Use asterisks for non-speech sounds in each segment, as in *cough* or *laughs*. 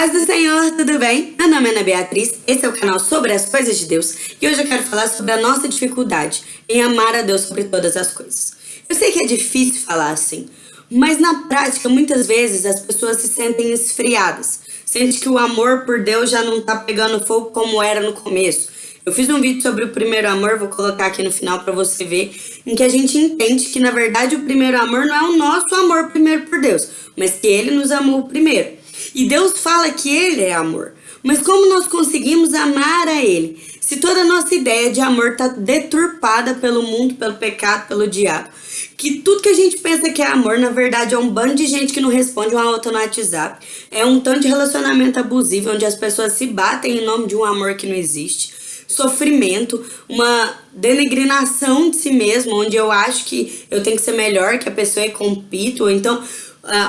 Paz do Senhor, tudo bem? Meu nome é Ana Beatriz, esse é o canal sobre as coisas de Deus e hoje eu quero falar sobre a nossa dificuldade em amar a Deus sobre todas as coisas. Eu sei que é difícil falar assim, mas na prática muitas vezes as pessoas se sentem esfriadas, sente que o amor por Deus já não tá pegando fogo como era no começo. Eu fiz um vídeo sobre o primeiro amor, vou colocar aqui no final para você ver, em que a gente entende que na verdade o primeiro amor não é o nosso amor primeiro por Deus, mas que Ele nos amou primeiro. E Deus fala que Ele é amor. Mas como nós conseguimos amar a Ele? Se toda a nossa ideia de amor está deturpada pelo mundo, pelo pecado, pelo diabo. Que tudo que a gente pensa que é amor, na verdade, é um bando de gente que não responde uma outra no WhatsApp. É um tanto de relacionamento abusivo, onde as pessoas se batem em nome de um amor que não existe. Sofrimento, uma denegrinação de si mesmo, onde eu acho que eu tenho que ser melhor que a pessoa e compito. Ou então,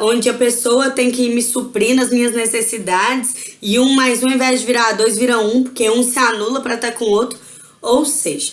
onde a pessoa tem que me suprir nas minhas necessidades e um mais um, ao invés de virar dois, vira um, porque um se anula para estar com o outro. Ou seja,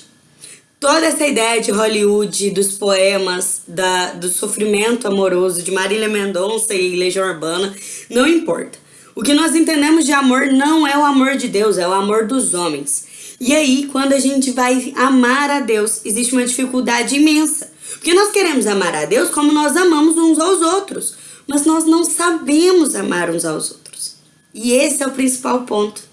toda essa ideia de Hollywood, dos poemas, da, do sofrimento amoroso de Marília Mendonça e Legião Urbana, não importa. O que nós entendemos de amor não é o amor de Deus, é o amor dos homens. E aí, quando a gente vai amar a Deus, existe uma dificuldade imensa. Porque nós queremos amar a Deus como nós amamos uns aos outros, mas nós não sabemos amar uns aos outros. E esse é o principal ponto.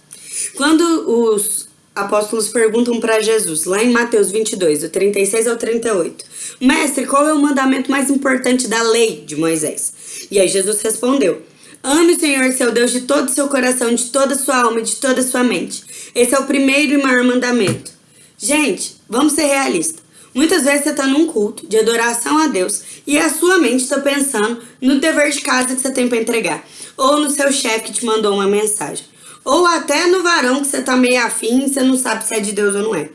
Quando os apóstolos perguntam para Jesus, lá em Mateus 22, do 36 ao 38, Mestre, qual é o mandamento mais importante da lei de Moisés? E aí Jesus respondeu, Ame o Senhor seu Deus de todo o seu coração, de toda a sua alma de toda a sua mente. Esse é o primeiro e maior mandamento. Gente, vamos ser realistas. Muitas vezes você está num culto de adoração a Deus e a sua mente está pensando no dever de casa que você tem para entregar, ou no seu chefe que te mandou uma mensagem, ou até no varão que você está meio afim e você não sabe se é de Deus ou não é.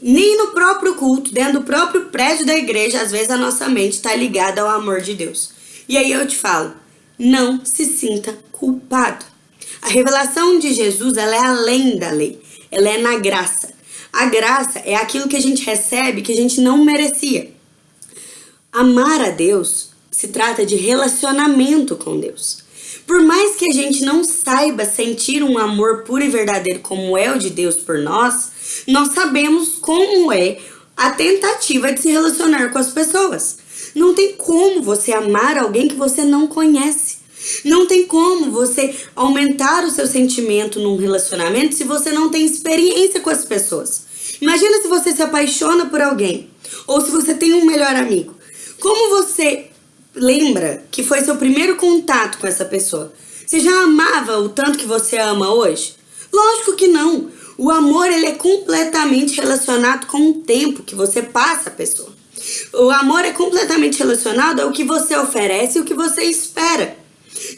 Nem no próprio culto, dentro do próprio prédio da igreja, às vezes a nossa mente está ligada ao amor de Deus. E aí eu te falo, não se sinta culpado. A revelação de Jesus ela é além da lei, ela é na graça. A graça é aquilo que a gente recebe que a gente não merecia. Amar a Deus se trata de relacionamento com Deus. Por mais que a gente não saiba sentir um amor puro e verdadeiro como é o de Deus por nós, nós sabemos como é a tentativa de se relacionar com as pessoas. Não tem como você amar alguém que você não conhece. Não tem como você aumentar o seu sentimento num relacionamento se você não tem experiência com as pessoas. Imagina se você se apaixona por alguém, ou se você tem um melhor amigo. Como você lembra que foi seu primeiro contato com essa pessoa? Você já amava o tanto que você ama hoje? Lógico que não. O amor ele é completamente relacionado com o tempo que você passa a pessoa. O amor é completamente relacionado ao que você oferece e o que você espera.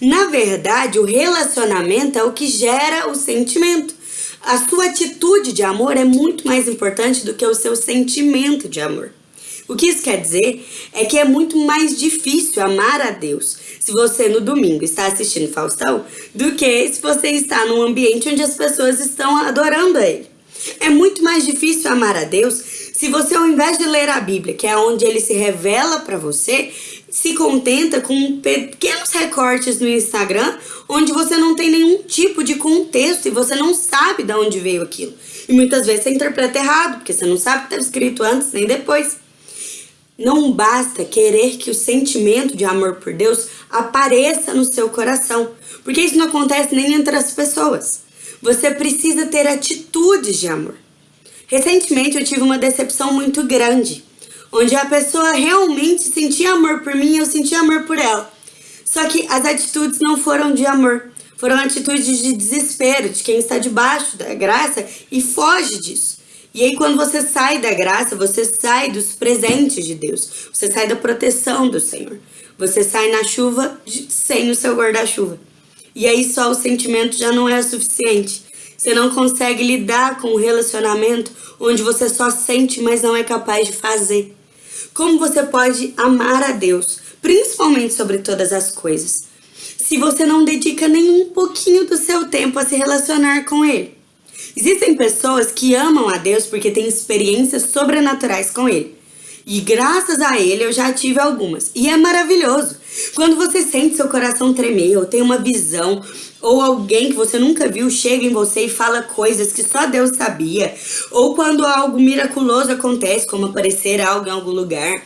Na verdade, o relacionamento é o que gera o sentimento. A sua atitude de amor é muito mais importante do que o seu sentimento de amor. O que isso quer dizer é que é muito mais difícil amar a Deus se você no domingo está assistindo Faustão do que se você está num ambiente onde as pessoas estão adorando a Ele. É muito mais difícil amar a Deus se você ao invés de ler a Bíblia, que é onde Ele se revela para você, se contenta com pequenos recortes no Instagram, onde você não tem nenhum tipo de contexto e você não sabe de onde veio aquilo. E muitas vezes você interpreta errado, porque você não sabe o que escrito antes nem depois. Não basta querer que o sentimento de amor por Deus apareça no seu coração, porque isso não acontece nem entre as pessoas. Você precisa ter atitudes de amor. Recentemente eu tive uma decepção muito grande onde a pessoa realmente sentia amor por mim e eu sentia amor por ela. Só que as atitudes não foram de amor, foram atitudes de desespero, de quem está debaixo da graça e foge disso. E aí quando você sai da graça, você sai dos presentes de Deus, você sai da proteção do Senhor. Você sai na chuva sem o seu guarda-chuva. E aí só o sentimento já não é suficiente. Você não consegue lidar com um relacionamento onde você só sente, mas não é capaz de fazer. Como você pode amar a Deus, principalmente sobre todas as coisas, se você não dedica nem um pouquinho do seu tempo a se relacionar com Ele? Existem pessoas que amam a Deus porque têm experiências sobrenaturais com Ele. E graças a Ele eu já tive algumas. E é maravilhoso. Quando você sente seu coração tremer, ou tem uma visão, ou alguém que você nunca viu chega em você e fala coisas que só Deus sabia, ou quando algo miraculoso acontece, como aparecer algo em algum lugar,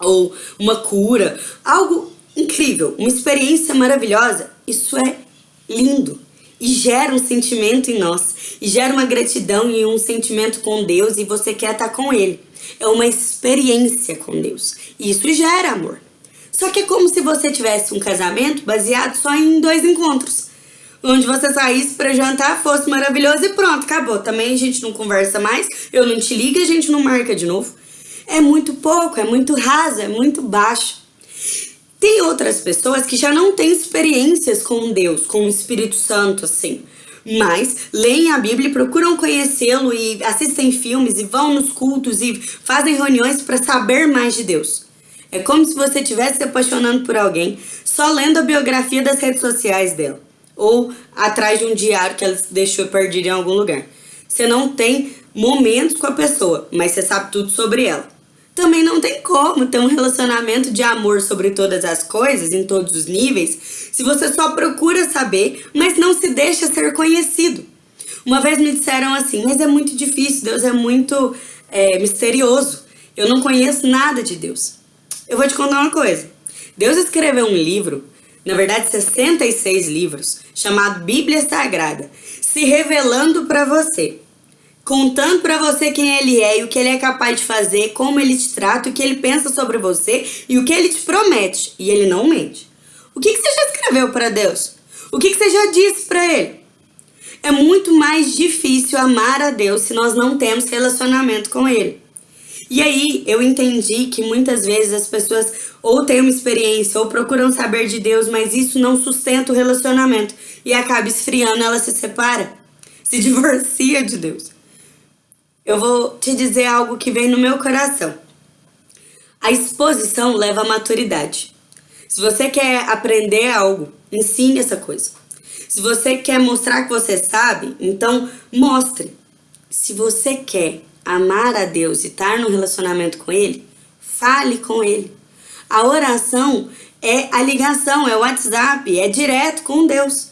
ou uma cura, algo incrível, uma experiência maravilhosa, isso é lindo e gera um sentimento em nós, e gera uma gratidão e um sentimento com Deus e você quer estar com Ele. É uma experiência com Deus. E isso gera amor. Só que é como se você tivesse um casamento baseado só em dois encontros. Onde você saísse para jantar, fosse maravilhoso e pronto, acabou. Também a gente não conversa mais, eu não te ligo e a gente não marca de novo. É muito pouco, é muito raso, é muito baixo. Tem outras pessoas que já não têm experiências com Deus, com o Espírito Santo, assim. Mas leem a Bíblia e procuram conhecê-lo e assistem filmes e vão nos cultos e fazem reuniões para saber mais de Deus. É como se você estivesse se apaixonando por alguém só lendo a biografia das redes sociais dela. Ou atrás de um diário que ela deixou perdido em algum lugar. Você não tem momentos com a pessoa, mas você sabe tudo sobre ela. Também não tem como ter um relacionamento de amor sobre todas as coisas, em todos os níveis, se você só procura saber, mas não se deixa ser conhecido. Uma vez me disseram assim, mas é muito difícil, Deus é muito é, misterioso. Eu não conheço nada de Deus. Eu vou te contar uma coisa. Deus escreveu um livro, na verdade 66 livros, chamado Bíblia Sagrada, se revelando para você contando para você quem ele é e o que ele é capaz de fazer, como ele te trata, o que ele pensa sobre você e o que ele te promete. E ele não mente. O que, que você já escreveu para Deus? O que, que você já disse para ele? É muito mais difícil amar a Deus se nós não temos relacionamento com ele. E aí eu entendi que muitas vezes as pessoas ou têm uma experiência ou procuram saber de Deus, mas isso não sustenta o relacionamento e acaba esfriando, ela se separa, se *laughs* divorcia de Deus eu vou te dizer algo que vem no meu coração. A exposição leva à maturidade. Se você quer aprender algo, ensine essa coisa. Se você quer mostrar que você sabe, então mostre. Se você quer amar a Deus e estar no relacionamento com Ele, fale com Ele. A oração é a ligação, é o WhatsApp, é direto com Deus.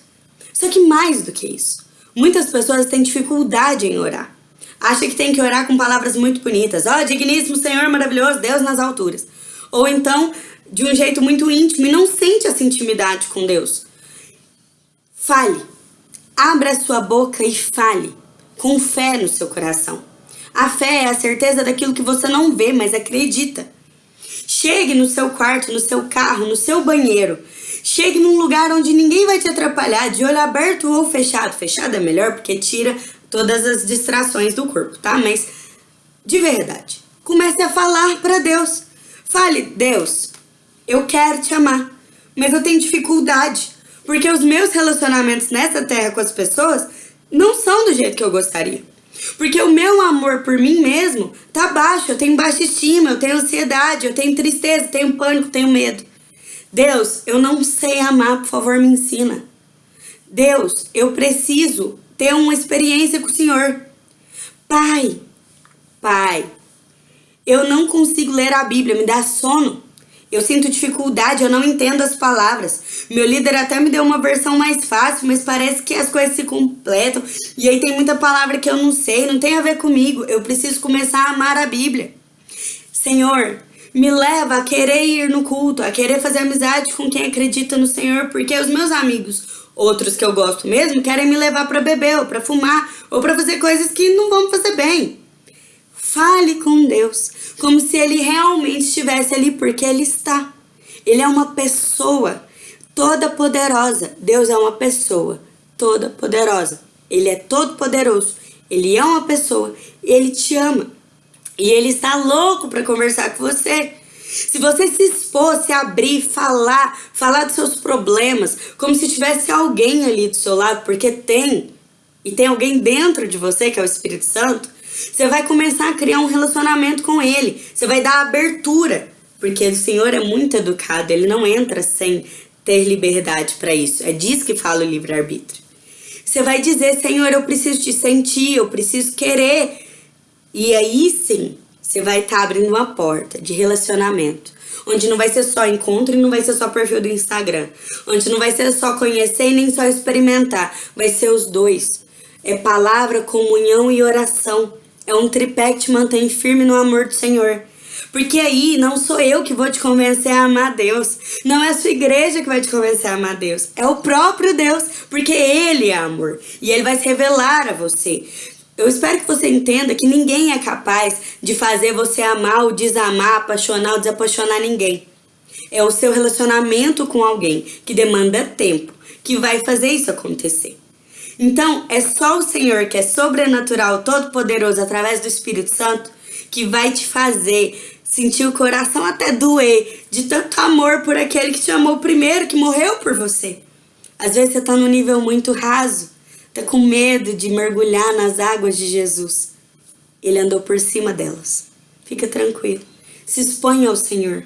Só que mais do que isso, muitas pessoas têm dificuldade em orar acha que tem que orar com palavras muito bonitas. Ó, oh, digníssimo Senhor maravilhoso, Deus nas alturas. Ou então, de um jeito muito íntimo e não sente essa intimidade com Deus. Fale. Abra sua boca e fale. Com fé no seu coração. A fé é a certeza daquilo que você não vê, mas acredita. Chegue no seu quarto, no seu carro, no seu banheiro. Chegue num lugar onde ninguém vai te atrapalhar, de olho aberto ou fechado. Fechado é melhor porque tira todas as distrações do corpo, tá? Mas de verdade, comece a falar para Deus. Fale, Deus, eu quero te amar, mas eu tenho dificuldade, porque os meus relacionamentos nessa terra com as pessoas não são do jeito que eu gostaria. Porque o meu amor por mim mesmo tá baixo, eu tenho baixa estima, eu tenho ansiedade, eu tenho tristeza, tenho pânico, tenho medo. Deus, eu não sei amar, por favor, me ensina. Deus, eu preciso ter uma experiência com o Senhor. Pai, Pai, eu não consigo ler a Bíblia, me dá sono. Eu sinto dificuldade, eu não entendo as palavras. Meu líder até me deu uma versão mais fácil, mas parece que as coisas se completam. E aí tem muita palavra que eu não sei, não tem a ver comigo. Eu preciso começar a amar a Bíblia. Senhor, me leva a querer ir no culto, a querer fazer amizade com quem acredita no Senhor, porque os meus amigos Outros que eu gosto mesmo querem me levar para beber ou para fumar ou para fazer coisas que não vão fazer bem. Fale com Deus como se ele realmente estivesse ali porque ele está. Ele é uma pessoa toda poderosa. Deus é uma pessoa toda poderosa. Ele é todo poderoso. Ele é uma pessoa, ele te ama. E ele está louco para conversar com você. Se você se expor, se abrir, falar, falar dos seus problemas, como se tivesse alguém ali do seu lado, porque tem, e tem alguém dentro de você, que é o Espírito Santo, você vai começar a criar um relacionamento com ele. Você vai dar abertura, porque o Senhor é muito educado, ele não entra sem ter liberdade para isso. É disso que fala o livre-arbítrio. Você vai dizer, Senhor, eu preciso te sentir, eu preciso querer. E aí sim, você vai estar tá abrindo uma porta de relacionamento. Onde não vai ser só encontro e não vai ser só perfil do Instagram. Onde não vai ser só conhecer e nem só experimentar. Vai ser os dois. É palavra, comunhão e oração. É um tripé que te mantém firme no amor do Senhor. Porque aí não sou eu que vou te convencer a amar Deus. Não é a sua igreja que vai te convencer a amar Deus. É o próprio Deus. Porque Ele é amor. E Ele vai se revelar a você. Eu espero que você entenda que ninguém é capaz de fazer você amar ou desamar, apaixonar ou desapaixonar ninguém. É o seu relacionamento com alguém que demanda tempo que vai fazer isso acontecer. Então, é só o Senhor que é sobrenatural, todo-poderoso através do Espírito Santo que vai te fazer sentir o coração até doer de tanto amor por aquele que te amou primeiro, que morreu por você. Às vezes você está num nível muito raso Tá com medo de mergulhar nas águas de Jesus. Ele andou por cima delas. Fica tranquilo. Se exponha ao Senhor.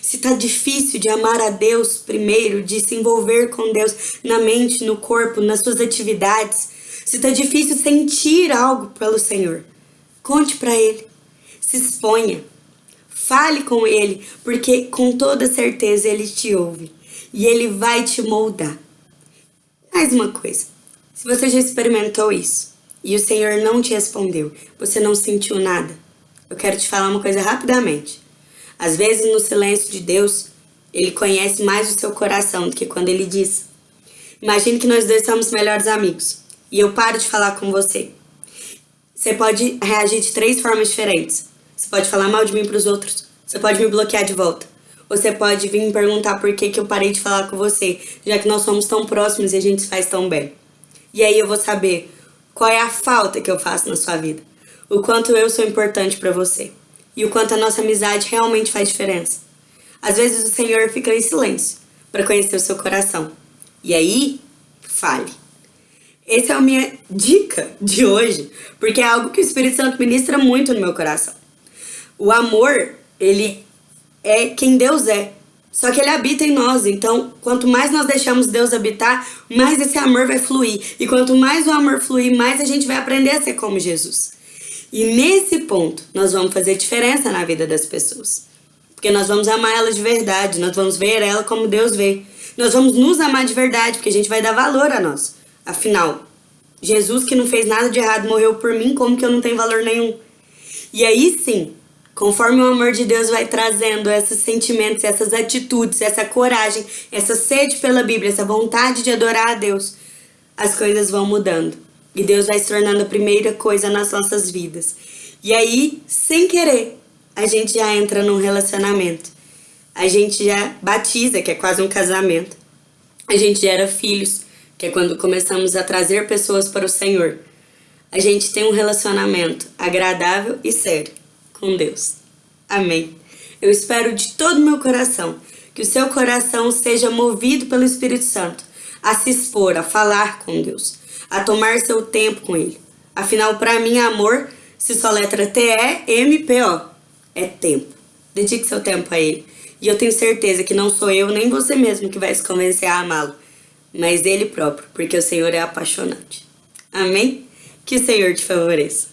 Se tá difícil de amar a Deus primeiro, de se envolver com Deus na mente, no corpo, nas suas atividades, se tá difícil sentir algo pelo Senhor, conte para Ele. Se exponha. Fale com Ele, porque com toda certeza Ele te ouve e Ele vai te moldar. Mais uma coisa. Se você já experimentou isso e o Senhor não te respondeu, você não sentiu nada, eu quero te falar uma coisa rapidamente. Às vezes, no silêncio de Deus, Ele conhece mais o seu coração do que quando Ele diz. Imagine que nós dois somos melhores amigos e eu paro de falar com você. Você pode reagir de três formas diferentes. Você pode falar mal de mim para os outros. Você pode me bloquear de volta. Você pode vir me perguntar por que, que eu parei de falar com você, já que nós somos tão próximos e a gente se faz tão bem. E aí eu vou saber qual é a falta que eu faço na sua vida, o quanto eu sou importante para você e o quanto a nossa amizade realmente faz diferença. Às vezes o Senhor fica em silêncio para conhecer o seu coração. E aí, fale. Essa é a minha dica de hoje, porque é algo que o Espírito Santo ministra muito no meu coração. O amor, ele é quem Deus é. Só que ele habita em nós, então quanto mais nós deixamos Deus habitar, mais esse amor vai fluir. E quanto mais o amor fluir, mais a gente vai aprender a ser como Jesus. E nesse ponto, nós vamos fazer diferença na vida das pessoas. Porque nós vamos amar ela de verdade, nós vamos ver ela como Deus vê. Nós vamos nos amar de verdade, porque a gente vai dar valor a nós. Afinal, Jesus que não fez nada de errado morreu por mim, como que eu não tenho valor nenhum? E aí sim, Conforme o amor de Deus vai trazendo esses sentimentos, essas atitudes, essa coragem, essa sede pela Bíblia, essa vontade de adorar a Deus, as coisas vão mudando. E Deus vai se tornando a primeira coisa nas nossas vidas. E aí, sem querer, a gente já entra num relacionamento. A gente já batiza, que é quase um casamento. A gente gera filhos, que é quando começamos a trazer pessoas para o Senhor. A gente tem um relacionamento agradável e sério com Deus. Amém. Eu espero de todo meu coração que o seu coração seja movido pelo Espírito Santo a se expor, a falar com Deus, a tomar seu tempo com Ele. Afinal, para mim, amor se só letra T-E-M-P-O. É tempo. Dedique seu tempo a Ele. E eu tenho certeza que não sou eu nem você mesmo que vai se convencer a amá-lo, mas Ele próprio, porque o Senhor é apaixonante. Amém? Que o Senhor te favoreça.